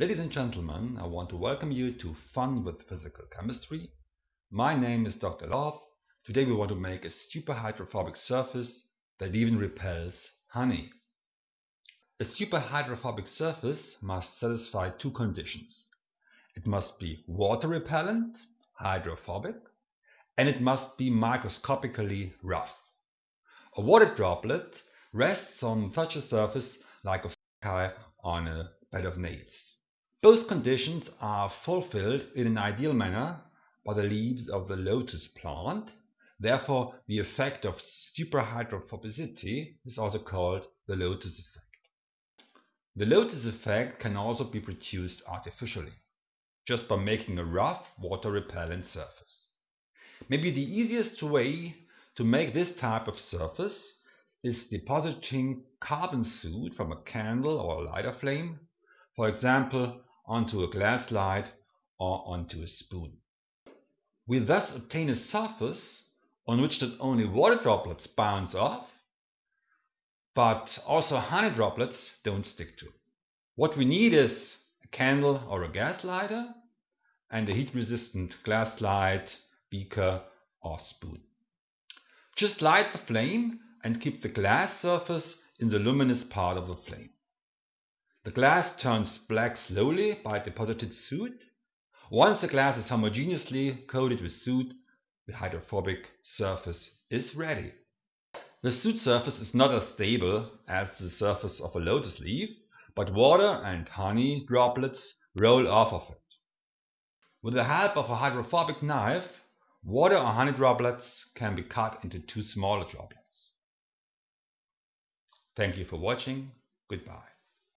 Ladies and gentlemen, I want to welcome you to Fun with Physical Chemistry. My name is Dr. Love. Today we want to make a superhydrophobic surface that even repels honey. A superhydrophobic surface must satisfy two conditions. It must be water repellent, hydrophobic, and it must be microscopically rough. A water droplet rests on such a surface like a fungi on a bed of nails. Both conditions are fulfilled in an ideal manner by the leaves of the lotus plant. Therefore, the effect of superhydrophobicity is also called the lotus effect. The lotus effect can also be produced artificially, just by making a rough water-repellent surface. Maybe the easiest way to make this type of surface is depositing carbon soot from a candle or a lighter flame, for example onto a glass slide or onto a spoon. We thus obtain a surface on which not only water droplets bounce off, but also honey droplets don't stick to. What we need is a candle or a gas lighter and a heat-resistant glass slide, beaker or spoon. Just light the flame and keep the glass surface in the luminous part of the flame. The glass turns black slowly by deposited soot. Once the glass is homogeneously coated with soot, the hydrophobic surface is ready. The soot surface is not as stable as the surface of a lotus leaf, but water and honey droplets roll off of it. With the help of a hydrophobic knife, Water or honey droplets can be cut into two smaller droplets. Thank you for watching. Goodbye.